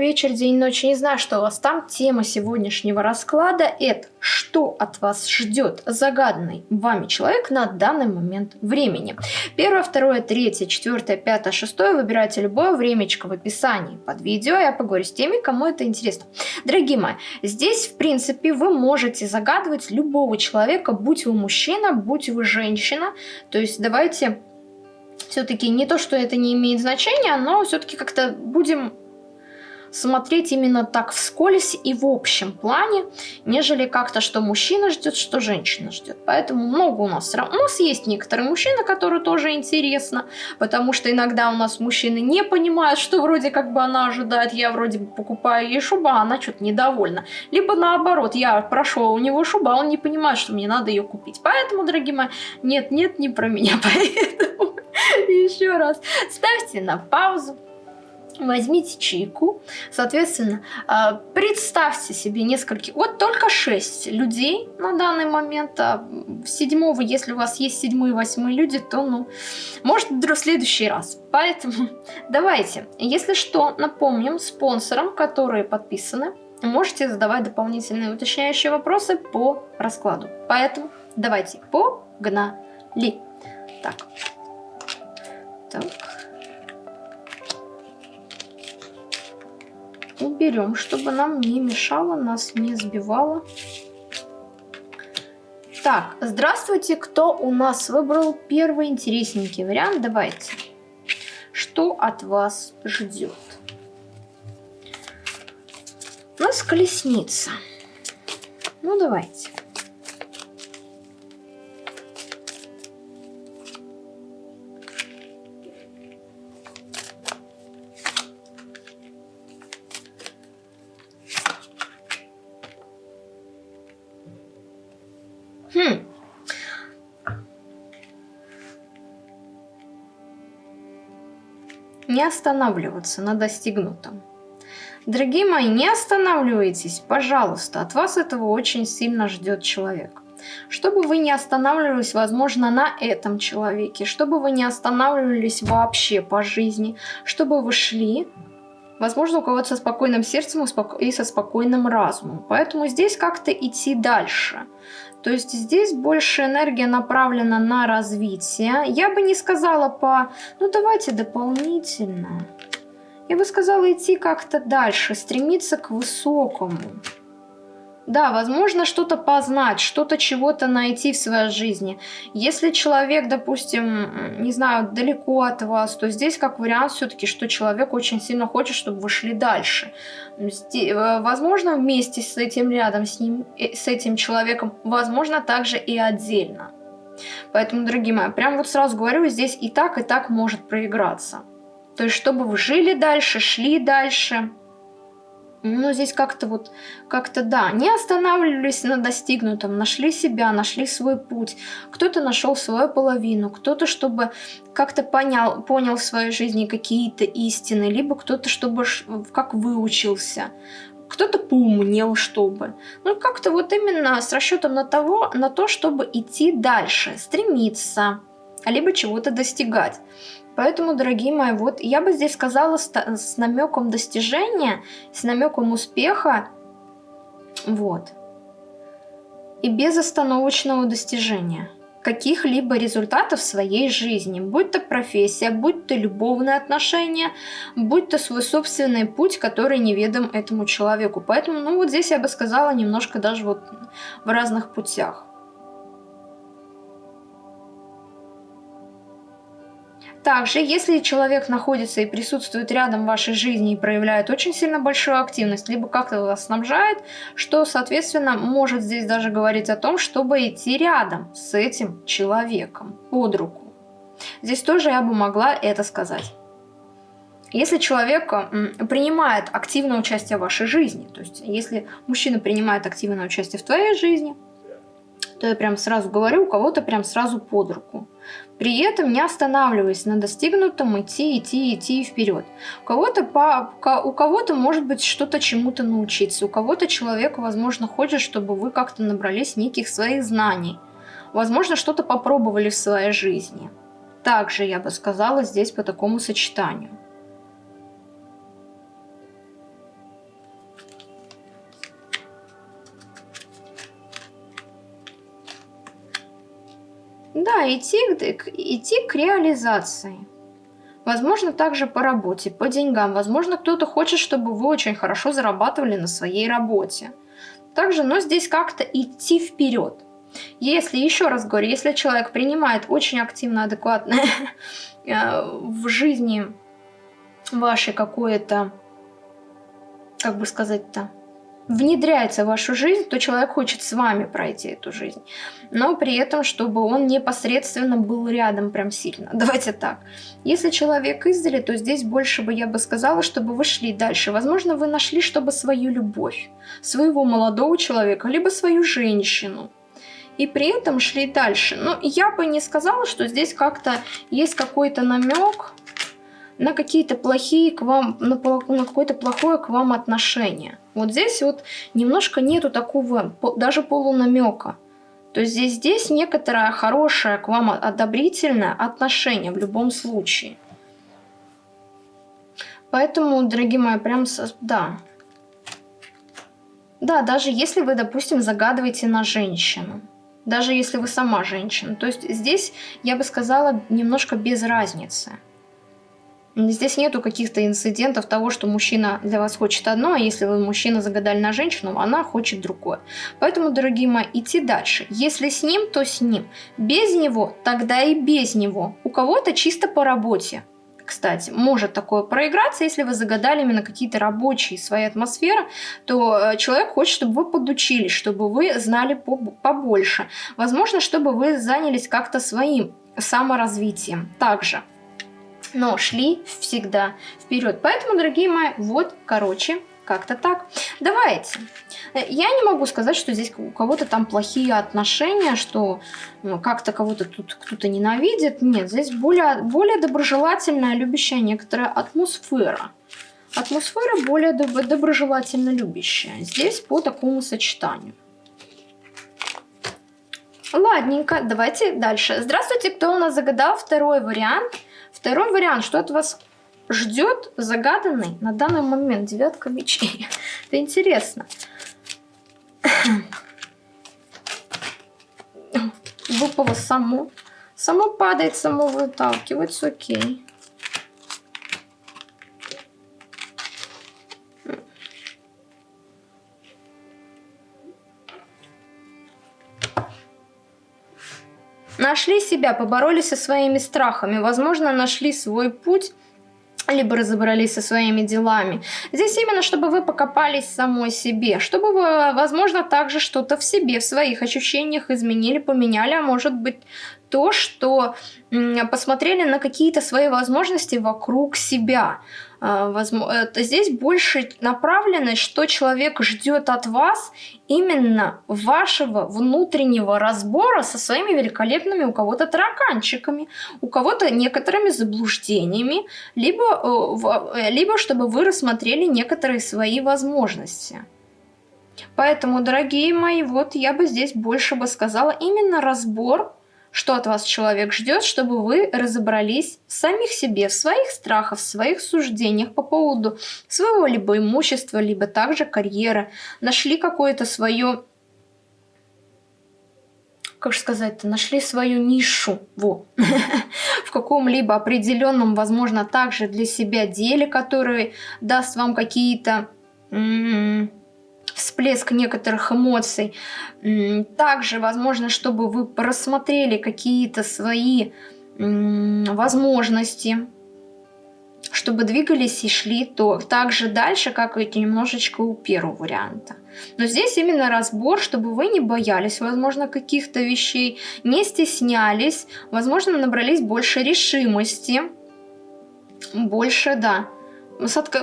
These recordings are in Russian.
вечер, день, ночь. Не знаю, что у вас там. Тема сегодняшнего расклада – это что от вас ждет загаданный вами человек на данный момент времени. Первое, второе, третье, четвертое, пятое, шестое. Выбирайте любое времечко в описании под видео. Я поговорю с теми, кому это интересно. Дорогие мои, здесь, в принципе, вы можете загадывать любого человека, будь вы мужчина, будь вы женщина. То есть давайте все-таки не то, что это не имеет значения, но все-таки как-то будем смотреть именно так вскользь и в общем плане, нежели как-то, что мужчина ждет, что женщина ждет. Поэтому много у нас. У нас есть некоторые мужчины, которые тоже интересно, потому что иногда у нас мужчины не понимают, что вроде как бы она ожидает, я вроде бы покупаю ей шубу, а она что-то недовольна. Либо наоборот, я прошу у него шуба, он не понимает, что мне надо ее купить. Поэтому, дорогие мои, нет, нет, не про меня, поэтому еще раз ставьте на паузу, возьмите чайку, соответственно, а, представьте себе несколько, вот только 6 людей на данный момент, а седьмого, если у вас есть седьмые, восьмые люди, то, ну, может, в следующий раз. Поэтому давайте, если что, напомним спонсорам, которые подписаны, можете задавать дополнительные уточняющие вопросы по раскладу. Поэтому давайте погнали. Так. Так. Уберем, чтобы нам не мешало, нас не сбивало. Так, здравствуйте, кто у нас выбрал первый интересненький вариант? Давайте. Что от вас ждет? У нас колесница. Ну, давайте. Не останавливаться на достигнутом. Дорогие мои, не останавливайтесь, пожалуйста. От вас этого очень сильно ждет человек. Чтобы вы не останавливались, возможно, на этом человеке, чтобы вы не останавливались вообще по жизни, чтобы вы шли, возможно, у кого-то со спокойным сердцем и со спокойным разумом. Поэтому здесь как-то идти дальше. То есть здесь больше энергия направлена на развитие. Я бы не сказала по... Ну давайте дополнительно. Я бы сказала идти как-то дальше, стремиться к высокому. Да, возможно, что-то познать, что-то чего-то найти в своей жизни. Если человек, допустим, не знаю, далеко от вас, то здесь как вариант все-таки, что человек очень сильно хочет, чтобы вы шли дальше. Э, возможно, вместе с этим рядом, с ним, э, с этим человеком, возможно, также и отдельно. Поэтому, дорогие мои, прям вот сразу говорю, здесь и так, и так может проиграться. То есть, чтобы вы жили дальше, шли дальше, ну, здесь как-то вот, как-то да, не останавливались на достигнутом, нашли себя, нашли свой путь. Кто-то нашел свою половину, кто-то, чтобы как-то понял, понял в своей жизни какие-то истины, либо кто-то, чтобы как выучился, кто-то поумнел, чтобы. Ну, как-то вот именно с расчетом на, того, на то, чтобы идти дальше, стремиться, либо чего-то достигать. Поэтому, дорогие мои, вот я бы здесь сказала с, с намеком достижения, с намеком успеха, вот, и безостановочного достижения каких-либо результатов в своей жизни, будь то профессия, будь то любовные отношения, будь то свой собственный путь, который неведом этому человеку. Поэтому, ну вот здесь я бы сказала немножко даже вот в разных путях. Также, если человек находится и присутствует рядом в вашей жизни и проявляет очень сильно большую активность, либо как-то вас снабжает, что, соответственно, может здесь даже говорить о том, чтобы идти рядом с этим человеком под руку. Здесь тоже я бы могла это сказать. Если человек принимает активное участие в вашей жизни, то есть если мужчина принимает активное участие в твоей жизни, то я прям сразу говорю, у кого-то прям сразу под руку. При этом не останавливаясь на достигнутом, идти, идти, идти вперед. У кого-то по, у кого-то может быть что-то чему-то научиться, у кого-то человек, возможно, хочет, чтобы вы как-то набрались неких своих знаний. Возможно, что-то попробовали в своей жизни. Также я бы сказала здесь по такому сочетанию. Идти, идти к реализации. Возможно, также по работе, по деньгам. Возможно, кто-то хочет, чтобы вы очень хорошо зарабатывали на своей работе. Также, но здесь как-то идти вперед. Если, еще раз говорю, если человек принимает очень активно, адекватно э, в жизни вашей какое-то, как бы сказать-то, внедряется в вашу жизнь, то человек хочет с вами пройти эту жизнь. Но при этом, чтобы он непосредственно был рядом прям сильно. Давайте так. Если человек издали, то здесь больше бы я бы сказала, чтобы вы шли дальше. Возможно, вы нашли, чтобы свою любовь, своего молодого человека, либо свою женщину. И при этом шли дальше. Но я бы не сказала, что здесь как-то есть какой-то намек на какие-то плохие к вам, на, на какое-то плохое к вам отношение. Вот здесь вот немножко нету такого, даже полунамека. То есть здесь, здесь некоторое хорошее к вам одобрительное отношение в любом случае. Поэтому, дорогие мои, прям, да. Да, даже если вы, допустим, загадываете на женщину. Даже если вы сама женщина. То есть здесь, я бы сказала, немножко без разницы. Здесь нету каких-то инцидентов того, что мужчина для вас хочет одно, а если вы мужчина загадали на женщину, она хочет другое. Поэтому, дорогие мои, идти дальше. Если с ним, то с ним. Без него, тогда и без него. У кого-то чисто по работе. Кстати, может такое проиграться, если вы загадали именно какие-то рабочие свои атмосферы, то э, человек хочет, чтобы вы подучились, чтобы вы знали побольше. Возможно, чтобы вы занялись как-то своим саморазвитием. Также но шли всегда вперед. Поэтому, дорогие мои, вот, короче, как-то так. Давайте. Я не могу сказать, что здесь у кого-то там плохие отношения, что ну, как-то кого-то тут кто-то ненавидит. Нет, здесь более, более доброжелательная, любящая некоторая атмосфера. Атмосфера более доб доброжелательно любящая. Здесь по такому сочетанию. Ладненько, давайте дальше. Здравствуйте, кто у нас загадал второй вариант – Второй вариант, что от вас ждет загаданный на данный момент девятка мечей. Это интересно. Выпало само. Само падает, само выталкивается, окей. Нашли себя, поборолись со своими страхами, возможно, нашли свой путь, либо разобрались со своими делами. Здесь именно, чтобы вы покопались самой себе, чтобы вы, возможно, также что-то в себе, в своих ощущениях изменили, поменяли, а может быть то, что посмотрели на какие-то свои возможности вокруг себя. А, здесь больше направленность, что человек ждет от вас именно вашего внутреннего разбора со своими великолепными у кого-то тараканчиками, у кого-то некоторыми заблуждениями, либо, э, э, либо чтобы вы рассмотрели некоторые свои возможности. Поэтому, дорогие мои, вот я бы здесь больше бы сказала именно разбор что от вас человек ждет, чтобы вы разобрались в самих себе, в своих страхах, в своих суждениях по поводу своего либо имущества, либо также карьеры, нашли какое-то свое как сказать-то, нашли свою нишу во, в каком-либо определенном, возможно, также для себя деле, который даст вам какие-то всплеск некоторых эмоций. Также, возможно, чтобы вы просмотрели какие-то свои возможности, чтобы двигались и шли то так же дальше, как и немножечко у первого варианта. Но здесь именно разбор, чтобы вы не боялись, возможно, каких-то вещей, не стеснялись, возможно, набрались больше решимости, больше, да, с, отк...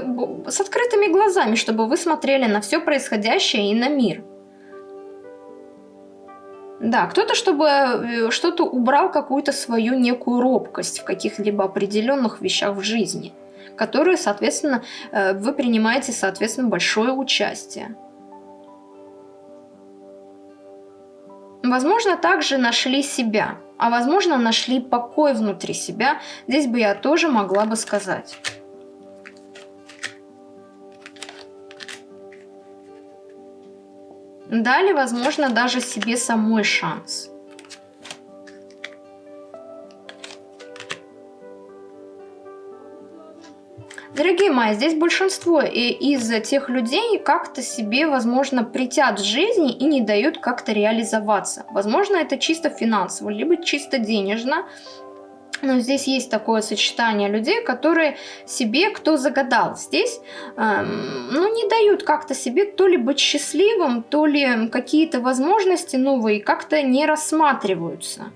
с открытыми глазами, чтобы вы смотрели на все происходящее и на мир. Да, кто-то, чтобы э, что-то убрал какую-то свою некую робкость в каких-либо определенных вещах в жизни, которые, соответственно, э, вы принимаете, соответственно, большое участие. Возможно, также нашли себя, а возможно, нашли покой внутри себя. Здесь бы я тоже могла бы сказать. Дали, возможно, даже себе самой шанс. Дорогие мои, здесь большинство из тех людей как-то себе, возможно, притят в жизни и не дают как-то реализоваться. Возможно, это чисто финансово, либо чисто денежно, но здесь есть такое сочетание людей, которые себе, кто загадал. Здесь, эм, ну, не дают как-то себе то ли быть счастливым, то ли какие-то возможности новые как-то не рассматриваются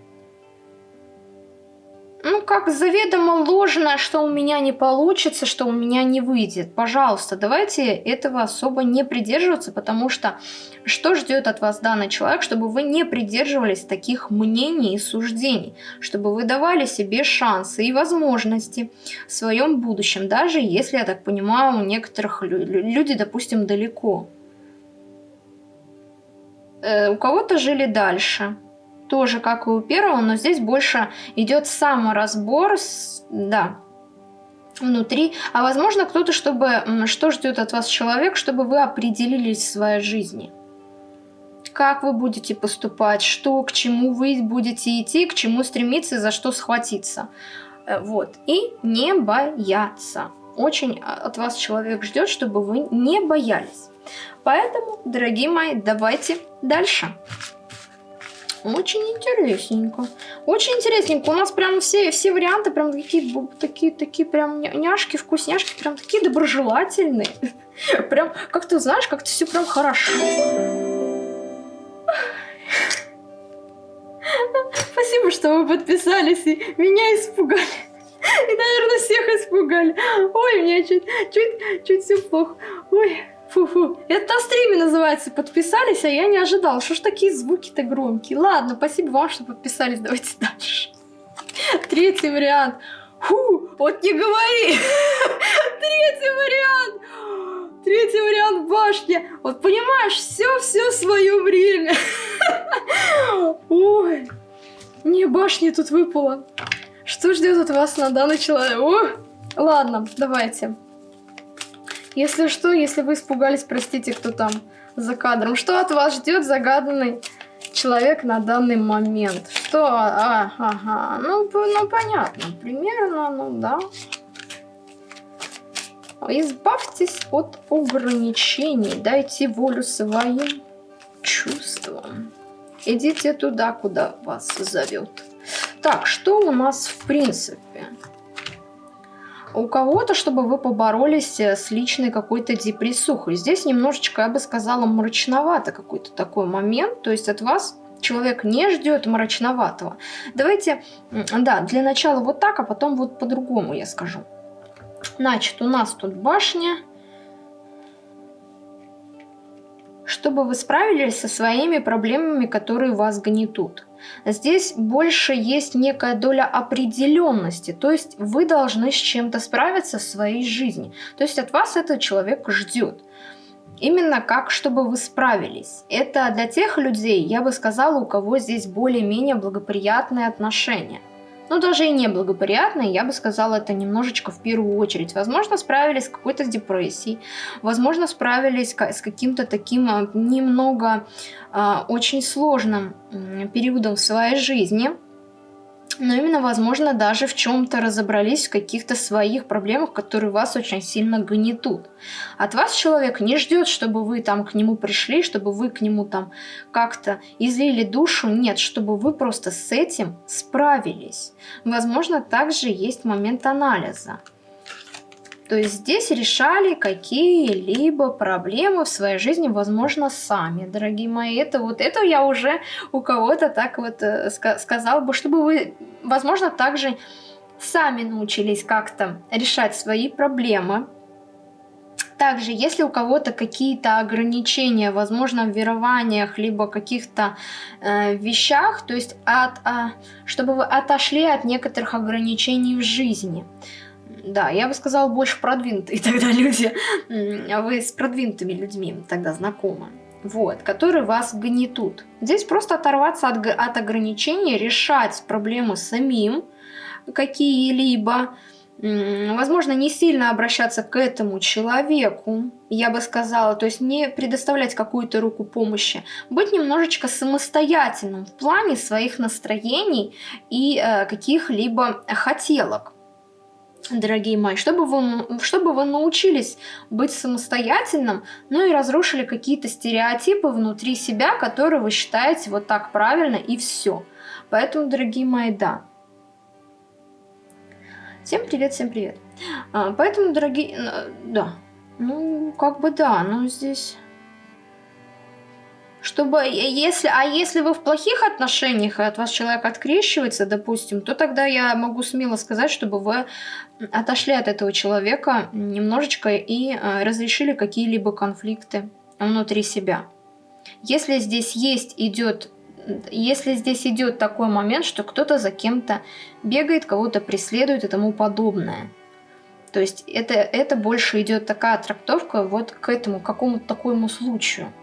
ну, как заведомо ложное, что у меня не получится, что у меня не выйдет. Пожалуйста, давайте этого особо не придерживаться, потому что что ждет от вас данный человек, чтобы вы не придерживались таких мнений и суждений, чтобы вы давали себе шансы и возможности в своем будущем, даже если, я так понимаю, у некоторых люди, допустим, далеко. Э, у кого-то жили дальше тоже как и у первого, но здесь больше идет саморазбор, с, да, внутри. А возможно кто-то, чтобы, что ждет от вас человек, чтобы вы определились в своей жизни. Как вы будете поступать, что, к чему вы будете идти, к чему стремиться за что схватиться. Э, вот. И не бояться. Очень от вас человек ждет, чтобы вы не боялись. Поэтому, дорогие мои, давайте дальше. Очень интересненько. Очень интересненько. У нас прям все, все варианты прям такие, такие, такие прям няшки, вкусняшки, прям такие доброжелательные. Прям, как ты знаешь, как-то все прям хорошо. Спасибо, что вы подписались и меня испугали. И, наверное, всех испугали. Ой, мне чуть, чуть, чуть все плохо. Ой. Фу-фу. Это на стриме называется. Подписались, а я не ожидал. Что ж такие звуки-то громкие? Ладно, спасибо вам, что подписались. Давайте дальше. Третий вариант. Фу, вот не говори. Третий вариант. Третий вариант башни. Вот понимаешь, все-все свое время. Ой, не башни тут выпало. Что ждет от вас на данный человек? О, ладно, давайте. Если что, если вы испугались, простите, кто там за кадром. Что от вас ждет загаданный человек на данный момент? Что? А, ага. Ну, ну понятно. Примерно, ну да. Избавьтесь от ограничений. Дайте волю своим чувствам. Идите туда, куда вас зовет. Так, что у нас в принципе? У кого-то, чтобы вы поборолись э, с личной какой-то депрессухой. Здесь немножечко, я бы сказала, мрачновато какой-то такой момент. То есть от вас человек не ждет мрачноватого. Давайте, да, для начала вот так, а потом вот по-другому я скажу. Значит, у нас тут башня. Чтобы вы справились со своими проблемами, которые вас гнетут. Здесь больше есть некая доля определенности, то есть вы должны с чем-то справиться в своей жизни. То есть от вас этот человек ждет. Именно как, чтобы вы справились. Это для тех людей, я бы сказала, у кого здесь более-менее благоприятные отношения ну, даже и неблагоприятные, я бы сказала, это немножечко в первую очередь. Возможно, справились с какой-то депрессией, возможно, справились с каким-то таким а, немного э, очень сложным периодом в своей жизни, но именно, возможно, даже в чем-то разобрались в каких-то своих проблемах, которые вас очень сильно гнетут. От вас человек не ждет, чтобы вы там к нему пришли, чтобы вы к нему там как-то излили душу. Нет, чтобы вы просто с этим справились. Возможно, также есть момент анализа. То есть здесь решали какие-либо проблемы в своей жизни, возможно, сами, дорогие мои. Это вот это я уже у кого-то так вот э, сказал бы, чтобы вы, возможно, также сами научились как-то решать свои проблемы. Также, если у кого-то какие-то ограничения, возможно, в верованиях, либо каких-то э, вещах, то есть от, э, чтобы вы отошли от некоторых ограничений в жизни. Да, я бы сказала, больше продвинутые тогда люди. А вы с продвинутыми людьми тогда знакомы. Вот, которые вас гнетут. Здесь просто оторваться от, от ограничений, решать проблемы самим какие-либо. Возможно, не сильно обращаться к этому человеку, я бы сказала, то есть не предоставлять какую-то руку помощи, быть немножечко самостоятельным в плане своих настроений и э, каких-либо хотелок. Дорогие мои, чтобы вы, чтобы вы научились быть самостоятельным, ну и разрушили какие-то стереотипы внутри себя, которые вы считаете вот так правильно и все. Поэтому, дорогие мои, да. Всем привет, всем привет. А, поэтому, дорогие, да, ну, как бы да, но здесь чтобы если, а если вы в плохих отношениях, и от вас человек открещивается, допустим, то тогда я могу смело сказать, чтобы вы отошли от этого человека немножечко и э, разрешили какие-либо конфликты внутри себя. Если здесь есть, идет, если здесь идет такой момент, что кто-то за кем-то бегает, кого-то преследует и тому подобное. То есть это, это больше идет такая трактовка вот к этому, какому-то такому случаю.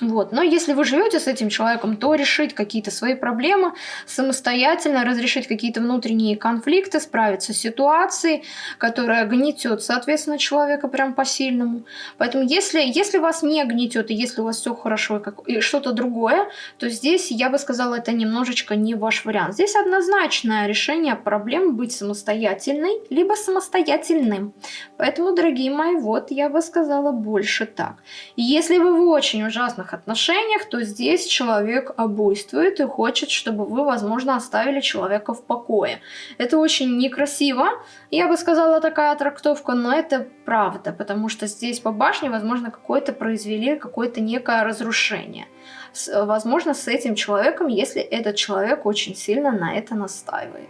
Вот. Но если вы живете с этим человеком, то решить какие-то свои проблемы самостоятельно, разрешить какие-то внутренние конфликты, справиться с ситуацией, которая гнетет, соответственно, человека прям по-сильному. Поэтому если, если вас не гнетет, и если у вас все хорошо и, как, и что-то другое, то здесь, я бы сказала, это немножечко не ваш вариант. Здесь однозначное решение проблем быть самостоятельной, либо самостоятельным. Поэтому, дорогие мои, вот я бы сказала больше так. Если вы в очень ужасных равноправных отношениях, то здесь человек обуйствует и хочет, чтобы вы, возможно, оставили человека в покое. Это очень некрасиво, я бы сказала, такая трактовка, но это правда, потому что здесь по башне, возможно, какое-то произвели какое-то некое разрушение. С, возможно, с этим человеком, если этот человек очень сильно на это настаивает.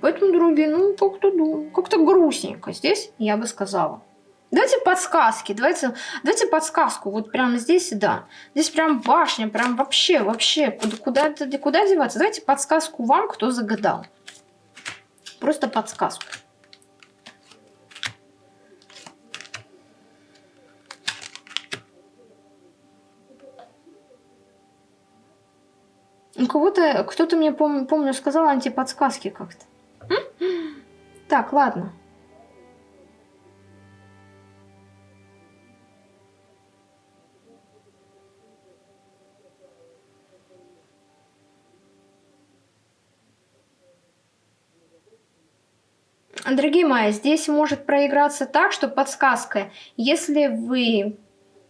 Поэтому, другие, ну, как-то ну, как грустненько здесь, я бы сказала. Давайте подсказки, давайте, давайте подсказку, вот прямо здесь, да. Здесь прям башня, прям вообще, вообще, куда, куда, куда деваться? Давайте подсказку вам, кто загадал. Просто подсказку. У кого-то, кто-то мне, помню, помню, сказал антиподсказки как-то. Так, ладно. Дорогие мои, здесь может проиграться так, что подсказка, если вы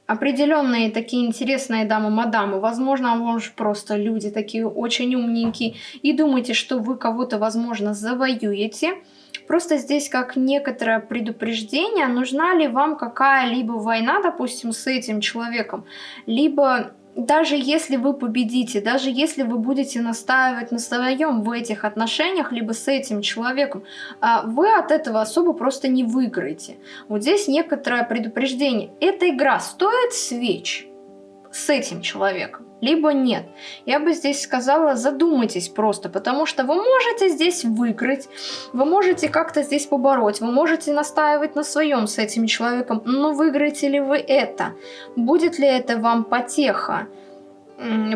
определенные такие интересные дамы-мадамы, возможно, может просто люди такие очень умненькие, и думаете, что вы кого-то, возможно, завоюете, Просто здесь как некоторое предупреждение, нужна ли вам какая-либо война, допустим, с этим человеком, либо даже если вы победите, даже если вы будете настаивать на своем в этих отношениях, либо с этим человеком, а, вы от этого особо просто не выиграете. Вот здесь некоторое предупреждение. Эта игра стоит свеч с этим человеком, либо нет. Я бы здесь сказала, задумайтесь просто, потому что вы можете здесь выиграть, вы можете как-то здесь побороть, вы можете настаивать на своем с этим человеком, но выиграете ли вы это? Будет ли это вам потеха?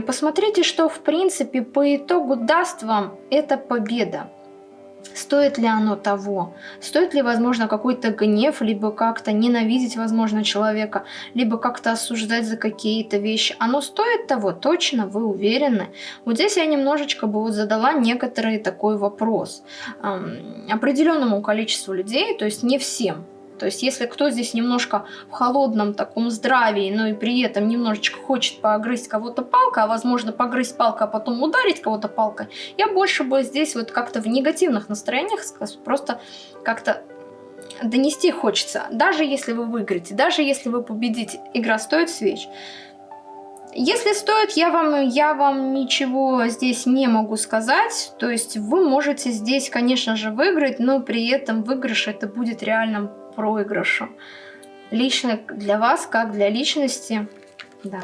Посмотрите, что в принципе по итогу даст вам эта победа. Стоит ли оно того? Стоит ли, возможно, какой-то гнев, либо как-то ненавидеть, возможно, человека, либо как-то осуждать за какие-то вещи? Оно стоит того? Точно? Вы уверены? Вот здесь я немножечко бы вот задала некоторый такой вопрос. Определенному количеству людей, то есть не всем, то есть если кто здесь немножко в холодном таком здравии, но и при этом немножечко хочет погрызть кого-то палкой, а возможно погрызть палкой, а потом ударить кого-то палкой, я больше бы здесь вот как-то в негативных настроениях просто как-то донести хочется. Даже если вы выиграете, даже если вы победите, игра стоит свеч. Если стоит, я вам, я вам ничего здесь не могу сказать. То есть вы можете здесь, конечно же, выиграть, но при этом выигрыш это будет реальным проигрышу. Лично для вас, как для личности, да.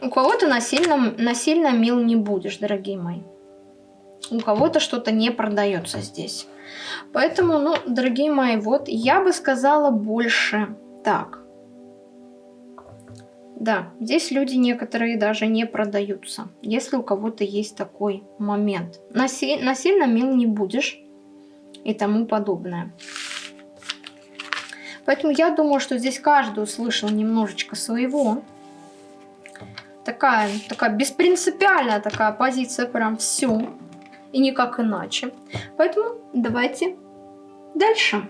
У кого-то насильно, насильно мил не будешь, дорогие мои. У кого-то что-то не продается здесь. Поэтому, ну, дорогие мои, вот я бы сказала больше так. Да, здесь люди некоторые даже не продаются, если у кого-то есть такой момент. Наси насильно мил не будешь и тому подобное. Поэтому я думаю, что здесь каждый услышал немножечко своего. Так такая, такая беспринципиальная такая позиция, прям все. И никак иначе. Поэтому давайте дальше.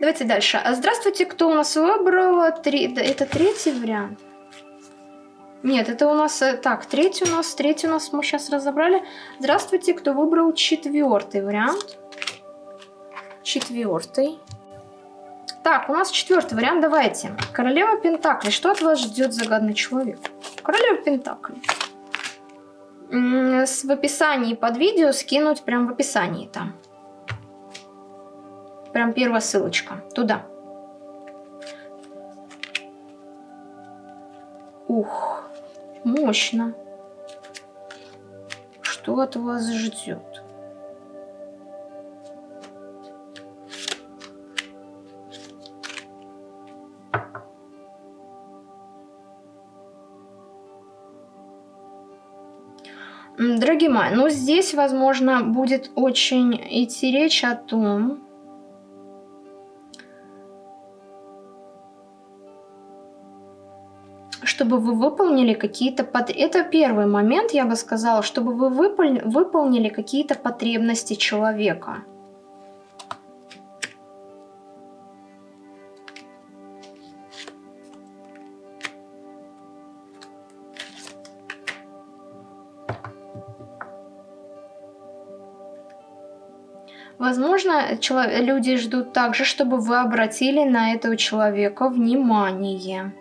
Давайте дальше. А здравствуйте, кто у нас выбрал? Три... Это третий вариант. Нет, это у нас... Э, так, третий у нас, третий у нас мы сейчас разобрали. Здравствуйте, кто выбрал четвертый вариант. Четвертый. Так, у нас четвертый вариант, давайте. Королева Пентакли. Что от вас ждет загадный человек? Королева Пентакли. В описании под видео скинуть прям в описании там. Прям первая ссылочка. Туда. Ух. Мощно. Что от вас ждет? Дорогие мои, ну здесь, возможно, будет очень идти речь о том, чтобы вы выполнили какие-то... Под... Это первый момент, я бы сказала, чтобы вы выпол... выполнили какие-то потребности человека. Возможно, люди ждут также, чтобы вы обратили на этого человека внимание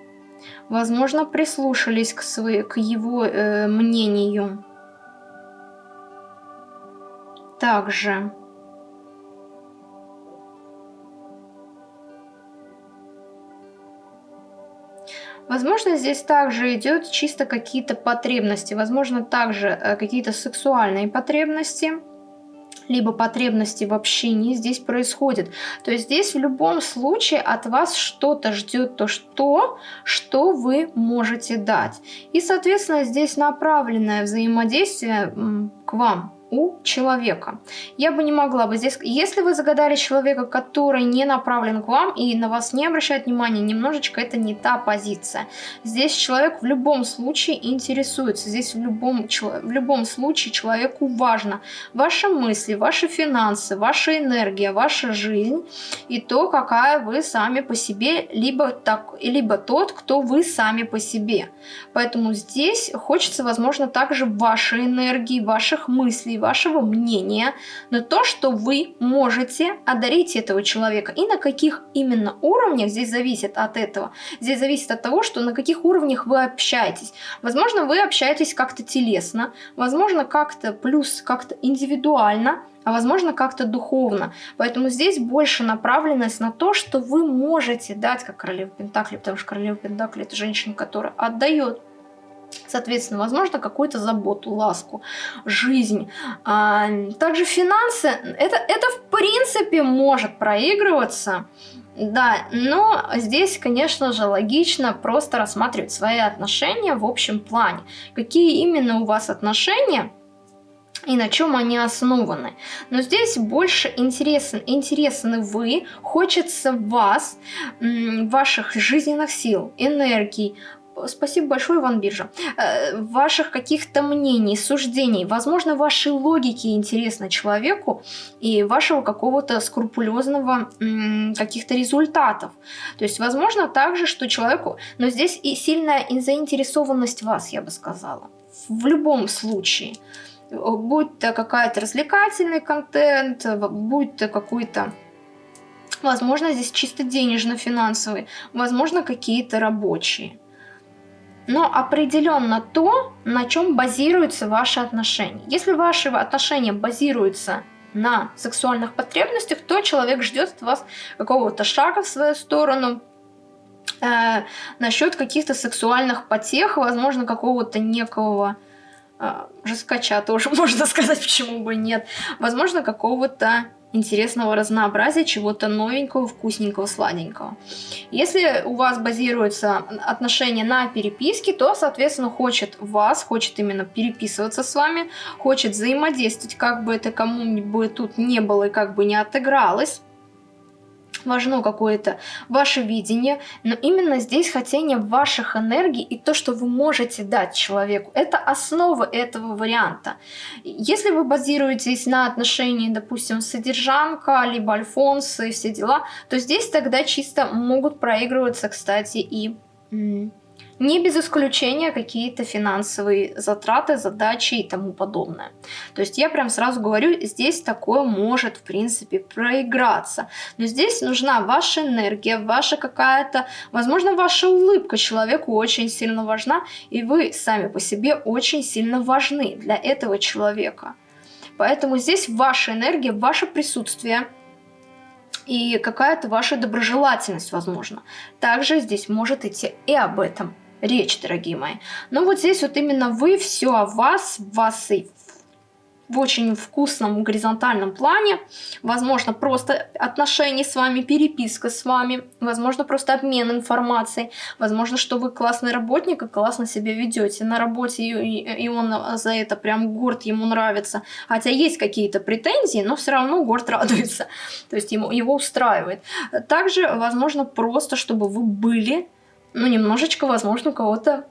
возможно, прислушались к, своей, к его э, мнению. Также... Возможно, здесь также идет чисто какие-то потребности, возможно, также э, какие-то сексуальные потребности либо потребности в общении здесь происходит. То есть здесь в любом случае от вас что-то ждет то, что, что вы можете дать. И, соответственно, здесь направленное взаимодействие к вам у человека. Я бы не могла бы здесь... Если вы загадали человека, который не направлен к вам и на вас не обращает внимания, немножечко это не та позиция. Здесь человек в любом случае интересуется. Здесь в любом, в любом случае человеку важно ваши мысли, ваши финансы, ваша энергия, ваша жизнь и то, какая вы сами по себе, либо, так, либо тот, кто вы сами по себе. Поэтому здесь хочется, возможно, также вашей энергии, ваших мыслей, вашего мнения, но то, что вы можете одарить этого человека. И на каких именно уровнях здесь зависит от этого. Здесь зависит от того, что на каких уровнях вы общаетесь. Возможно, вы общаетесь как-то телесно, возможно, как-то плюс, как-то индивидуально, а возможно как-то духовно. Поэтому здесь больше направленность на то, что вы можете дать, как королева Пентакли, потому что королева Пентакли это женщина, которая отдает Соответственно, возможно, какую-то заботу, ласку, жизнь. А, также финансы, это, это в принципе может проигрываться, да, но здесь, конечно же, логично просто рассматривать свои отношения в общем плане. Какие именно у вас отношения, и на чем они основаны. Но здесь больше интересен, интересны вы, хочется вас, ваших жизненных сил, энергий, Спасибо большое, Иван Биржа. Э, ваших каких-то мнений, суждений, возможно, вашей логики интересно человеку и вашего какого-то скрупулезного каких-то результатов. То есть, возможно, также, что человеку... Но здесь и сильная заинтересованность вас, я бы сказала. В любом случае. Будь то какая-то развлекательный контент, будь то какой-то Возможно, здесь чисто денежно-финансовый, возможно, какие-то рабочие но определенно то, на чем базируются ваши отношения. Если ваши отношения базируются на сексуальных потребностях, то человек ждет от вас какого-то шага в свою сторону, э, насчет каких-то сексуальных потех, возможно, какого-то некого э, жескача тоже можно сказать, почему бы нет, возможно, какого-то интересного разнообразия, чего-то новенького, вкусненького, сладенького. Если у вас базируется отношение на переписке, то, соответственно, хочет вас, хочет именно переписываться с вами, хочет взаимодействовать, как бы это кому-нибудь тут не было и как бы не отыгралось. Важно какое-то ваше видение, но именно здесь хотение ваших энергий и то, что вы можете дать человеку, это основа этого варианта. Если вы базируетесь на отношении, допустим, содержанка, либо альфонса и все дела, то здесь тогда чисто могут проигрываться, кстати, и не без исключения какие-то финансовые затраты, задачи и тому подобное. То есть я прям сразу говорю, здесь такое может в принципе проиграться. Но здесь нужна ваша энергия, ваша какая-то, возможно, ваша улыбка человеку очень сильно важна, и вы сами по себе очень сильно важны для этого человека. Поэтому здесь ваша энергия, ваше присутствие – и какая-то ваша доброжелательность, возможно. Также здесь может идти и об этом речь, дорогие мои. Но вот здесь вот именно вы, все о вас, вас и в очень вкусном горизонтальном плане, возможно, просто отношения с вами, переписка с вами, возможно, просто обмен информацией, возможно, что вы классный работник и классно себя ведете на работе, и, он за это прям горд, ему нравится. Хотя есть какие-то претензии, но все равно горд радуется, то есть ему, его устраивает. Также, возможно, просто, чтобы вы были ну, немножечко, возможно, у кого-то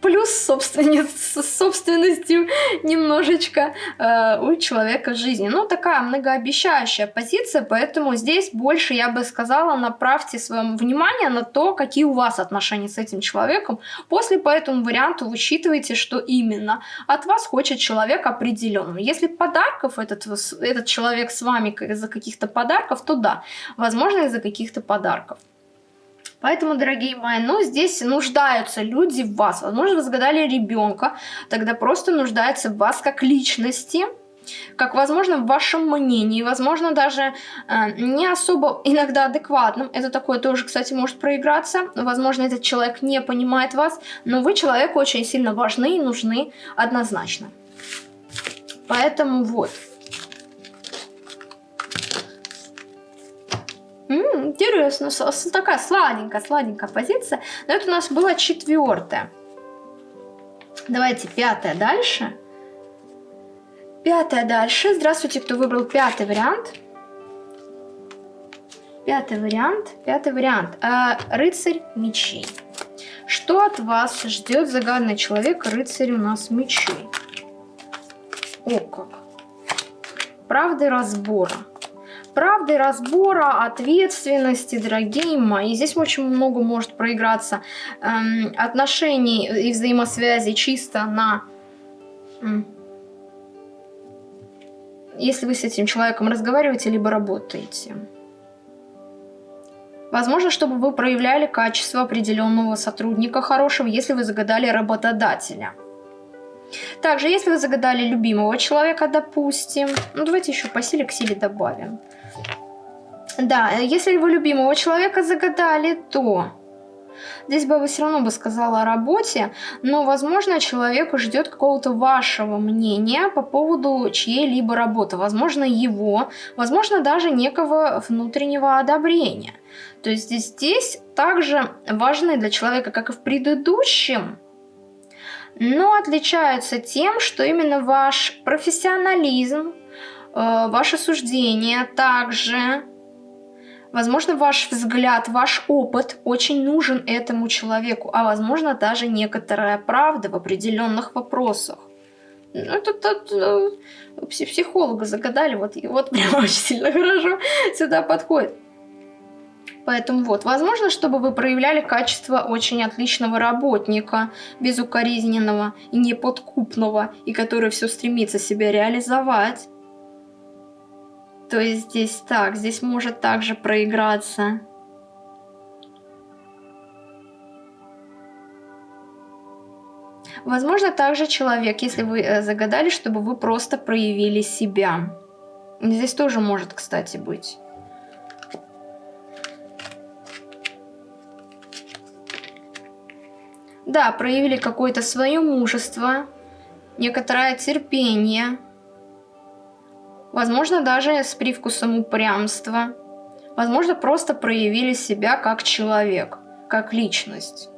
плюс собственниц, собственностью немножечко э, у человека жизни. Ну, такая многообещающая позиция, поэтому здесь больше, я бы сказала, направьте свое внимание на то, какие у вас отношения с этим человеком. После по этому варианту учитывайте, что именно от вас хочет человек определенного. Если подарков этот, этот человек с вами из-за каких-то подарков, то да, возможно, из-за каких-то подарков. Поэтому, дорогие мои, ну, здесь нуждаются люди в вас. Возможно, вы загадали ребенка, тогда просто нуждается в вас как личности, как, возможно, в вашем мнении, возможно, даже э, не особо иногда адекватным. Это такое тоже, кстати, может проиграться. Возможно, этот человек не понимает вас, но вы человеку очень сильно важны и нужны однозначно. Поэтому вот. М -м, интересно, такая сладенькая, сладенькая позиция. Но это у нас была четвертая. Давайте пятая дальше. Пятая дальше. Здравствуйте, кто выбрал пятый вариант. Пятый вариант. Пятый вариант. А, рыцарь мечей. Что от вас ждет загадный человек, рыцарь у нас мечей? О как. Правды разбора правды, разбора, ответственности, дорогие мои. Здесь очень много может проиграться эм, отношений и взаимосвязи чисто на... Если вы с этим человеком разговариваете, либо работаете. Возможно, чтобы вы проявляли качество определенного сотрудника хорошего, если вы загадали работодателя. Также, если вы загадали любимого человека, допустим, ну давайте еще по силе к силе добавим. Да, если вы любимого человека загадали, то Здесь бы все равно бы сказала о работе, но, возможно, человеку ждет какого-то вашего мнения по поводу чьей-либо работы. Возможно, его, возможно, даже некого внутреннего одобрения. То есть здесь также важны для человека, как и в предыдущем, но отличаются тем, что именно ваш профессионализм, э, ваше суждение также Возможно, ваш взгляд, ваш опыт очень нужен этому человеку, а возможно, даже некоторая правда в определенных вопросах. Ну, это, это, это психолога загадали, вот, и вот прям очень сильно хорошо сюда подходит. Поэтому вот, возможно, чтобы вы проявляли качество очень отличного работника, безукоризненного и неподкупного, и который все стремится себя реализовать. То есть здесь так, здесь может также проиграться. Возможно, также человек, если вы э, загадали, чтобы вы просто проявили себя. Здесь тоже может, кстати, быть. Да, проявили какое-то свое мужество, некоторое терпение. Возможно, даже с привкусом упрямства. Возможно, просто проявили себя как человек, как личность.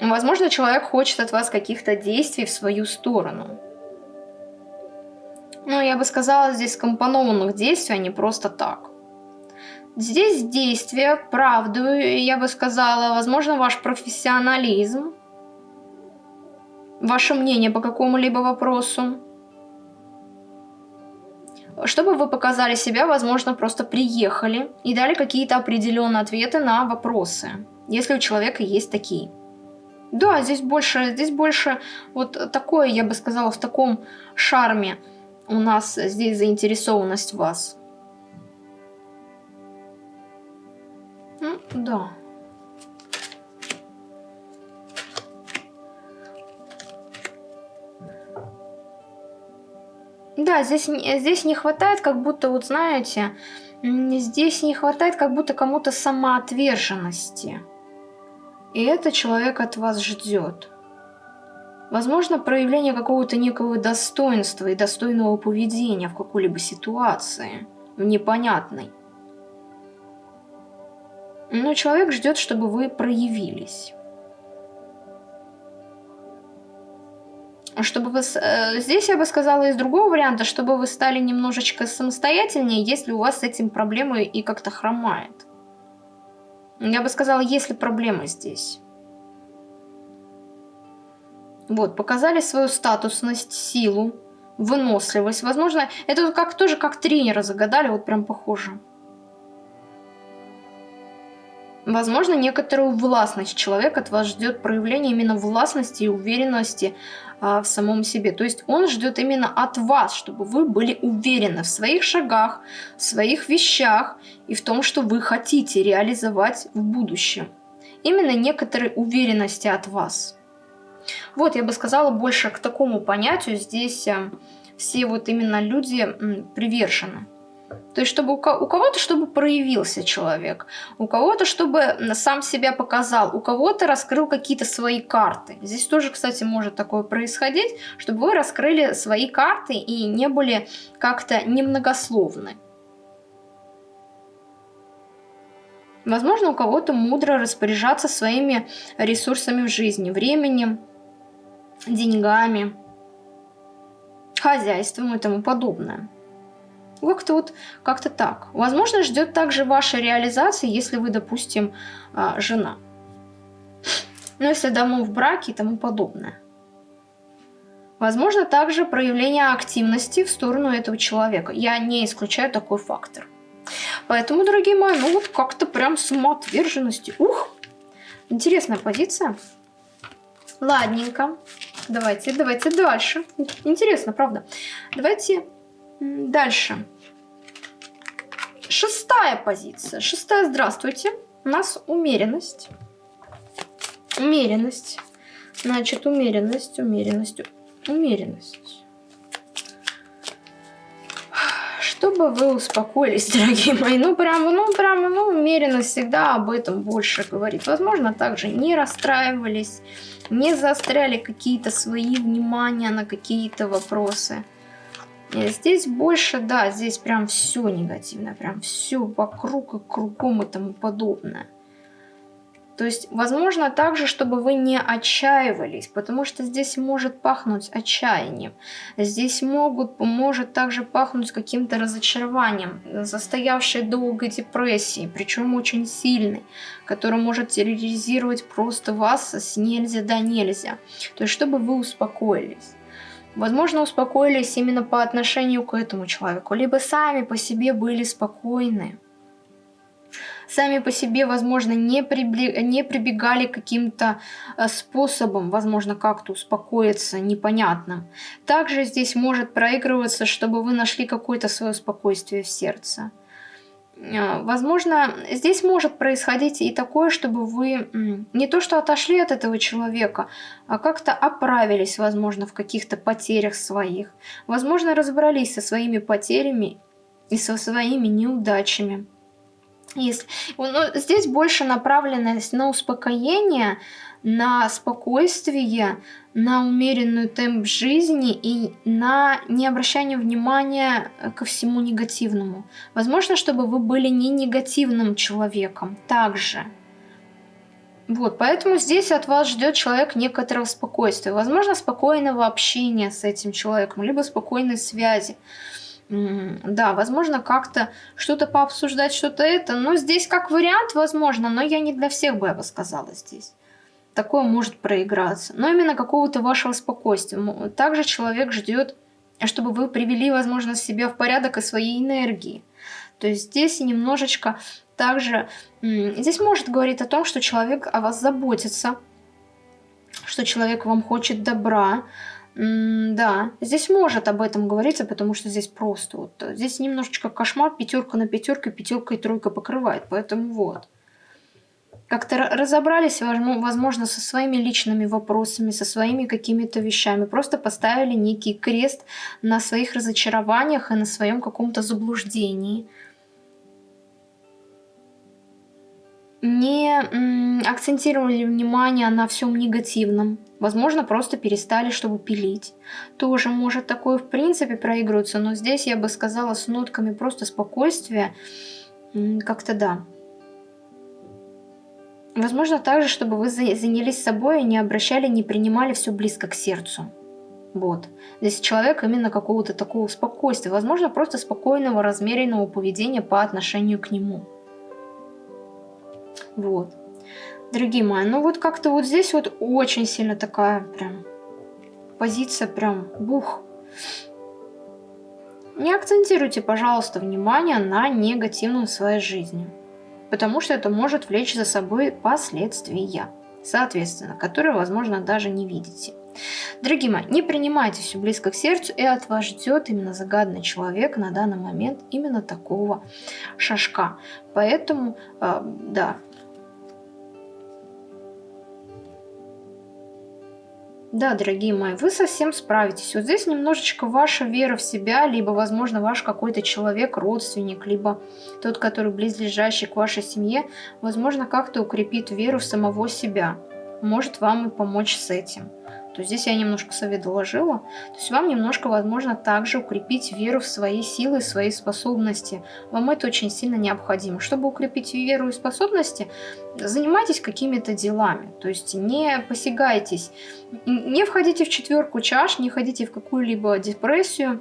Возможно, человек хочет от вас каких-то действий в свою сторону. Ну, я бы сказала, здесь компонованных действий, а не просто так. Здесь действие, правду, я бы сказала, возможно, ваш профессионализм, ваше мнение по какому-либо вопросу. Чтобы вы показали себя, возможно, просто приехали и дали какие-то определенные ответы на вопросы, если у человека есть такие. Да, здесь больше, здесь больше вот такое, я бы сказала, в таком шарме у нас здесь заинтересованность вас. Ну, да. Да, здесь, здесь не хватает, как будто, вот знаете, здесь не хватает как будто кому-то самоотверженности. И это человек от вас ждет. Возможно, проявление какого-то некого достоинства и достойного поведения в какой-либо ситуации, в непонятной. Но человек ждет, чтобы вы проявились. Чтобы вы... Э, здесь я бы сказала из другого варианта, чтобы вы стали немножечко самостоятельнее, если у вас с этим проблемы и как-то хромает. Я бы сказала, если проблемы здесь. Вот, показали свою статусность, силу, выносливость. Возможно, это как тоже как тренера загадали, вот прям похоже. Возможно, некоторую властность человек от вас ждет проявления именно властности и уверенности а, в самом себе. То есть он ждет именно от вас, чтобы вы были уверены в своих шагах, в своих вещах и в том, что вы хотите реализовать в будущем. Именно некоторой уверенности от вас. Вот, я бы сказала, больше к такому понятию здесь э, все вот именно люди привержены. То есть, чтобы у кого-то, чтобы проявился человек, у кого-то, чтобы сам себя показал, у кого-то раскрыл какие-то свои карты. Здесь тоже, кстати, может такое происходить, чтобы вы раскрыли свои карты и не были как-то немногословны. Возможно, у кого-то мудро распоряжаться своими ресурсами в жизни, временем, деньгами, хозяйством и тому подобное. Как-то вот как-то так. Возможно, ждет также вашей реализации, если вы, допустим, а, жена. Ну, если давно в браке и тому подобное. Возможно, также проявление активности в сторону этого человека. Я не исключаю такой фактор. Поэтому, дорогие мои, ну вот как-то прям самоотверженности. Ух! Интересная позиция. Ладненько. Давайте, давайте дальше. Интересно, правда? Давайте Дальше. Шестая позиция. Шестая, здравствуйте. У нас умеренность. Умеренность. Значит, умеренность, умеренность, умеренность. Чтобы вы успокоились, дорогие мои. Ну, прямо, ну, прямо, ну, умеренность всегда об этом больше говорит. Возможно, также не расстраивались, не заостряли какие-то свои внимания на какие-то вопросы. Здесь больше, да, здесь прям все негативное, прям все вокруг и кругом и тому подобное. То есть, возможно, также, чтобы вы не отчаивались, потому что здесь может пахнуть отчаянием. Здесь могут, может также пахнуть каким-то разочарованием, застоявшей долгой депрессией, причем очень сильной, которая может терроризировать просто вас с нельзя до нельзя. То есть, чтобы вы успокоились. Возможно, успокоились именно по отношению к этому человеку, либо сами по себе были спокойны. Сами по себе, возможно, не, прибли... не прибегали к каким-то э, способам, возможно, как-то успокоиться непонятным. Также здесь может проигрываться, чтобы вы нашли какое-то свое спокойствие в сердце. А, возможно, здесь может происходить и такое, чтобы вы не то что отошли от этого человека, а как-то оправились, возможно, в каких-то потерях своих. Возможно, разобрались со своими потерями и со своими неудачами. Если, ну, здесь больше направленность на успокоение, на спокойствие, на умеренную темп жизни и на не обращание внимания ко всему негативному. Возможно, чтобы вы были не негативным человеком также. Вот, поэтому здесь от вас ждет человек некоторого спокойствия. Возможно, спокойного общения с этим человеком, либо спокойной связи. Да, возможно, как-то что-то пообсуждать, что-то это. Но здесь как вариант, возможно, но я не для всех бы, я бы сказала здесь. Такое может проиграться. Но именно какого-то вашего спокойствия. Также человек ждет, чтобы вы привели, возможно, себя в порядок и своей энергии. То есть здесь немножечко также... Здесь может говорить о том, что человек о вас заботится, что человек вам хочет добра, да, здесь может об этом говориться, потому что здесь просто вот, э, здесь немножечко кошмар, пятерка на пятерка, пятерка и тройка покрывает, поэтому вот. Как-то разобрались, возможно, со своими личными вопросами, со своими какими-то вещами, просто поставили некий крест на своих разочарованиях и на своем каком-то заблуждении. не акцентировали внимание на всем негативном. Возможно, просто перестали, чтобы пилить. Тоже может такое в принципе проигрываться, но здесь я бы сказала с нотками просто спокойствия. Как-то да. Возможно, также, чтобы вы занялись собой и не обращали, не принимали все близко к сердцу. Вот. Здесь человек именно какого-то такого спокойствия. Возможно, просто спокойного, размеренного поведения по отношению к нему. Вот. Дорогие мои, ну вот как-то вот здесь вот очень сильно такая прям позиция прям бух. Не акцентируйте, пожалуйста, внимание на негативном в своей жизни, потому что это может влечь за собой последствия, соответственно, которые, возможно, даже не видите. Дорогие мои, не принимайте все близко к сердцу, и от вас ждет именно загаданный человек на данный момент именно такого шажка. Поэтому, э, да, Да, дорогие мои, вы совсем справитесь. Вот здесь немножечко ваша вера в себя, либо, возможно, ваш какой-то человек, родственник, либо тот, который близлежащий к вашей семье, возможно, как-то укрепит веру в самого себя. Может вам и помочь с этим то здесь я немножко совет доложила. То есть вам немножко, возможно, также укрепить веру в свои силы, свои способности. Вам это очень сильно необходимо. Чтобы укрепить веру и способности, занимайтесь какими-то делами. То есть не посягайтесь, не входите в четверку чаш, не ходите в какую-либо депрессию.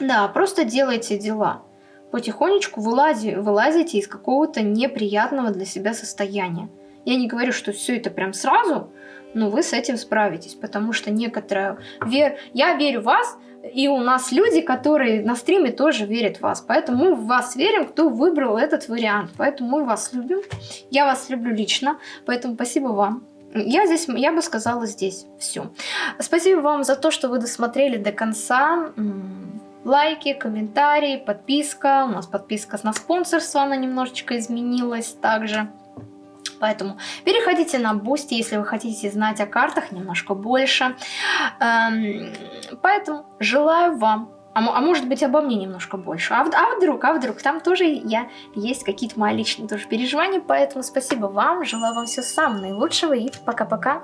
Да, просто делайте дела потихонечку вылази, вылазите из какого-то неприятного для себя состояния. Я не говорю, что все это прям сразу, но вы с этим справитесь, потому что некоторая вера... Я верю в вас, и у нас люди, которые на стриме тоже верят в вас. Поэтому мы в вас верим, кто выбрал этот вариант. Поэтому мы вас любим. Я вас люблю лично. Поэтому спасибо вам. Я здесь, я бы сказала здесь все. Спасибо вам за то, что вы досмотрели до конца. Лайки, комментарии, подписка. У нас подписка на спонсорство, она немножечко изменилась также. Поэтому переходите на Boosty, если вы хотите знать о картах немножко больше. Эм, поэтому желаю вам а, а может быть обо мне немножко больше. А, а вдруг, а вдруг, там тоже я есть какие-то мои личные тоже переживания, поэтому спасибо вам, желаю вам всего самого наилучшего и пока-пока.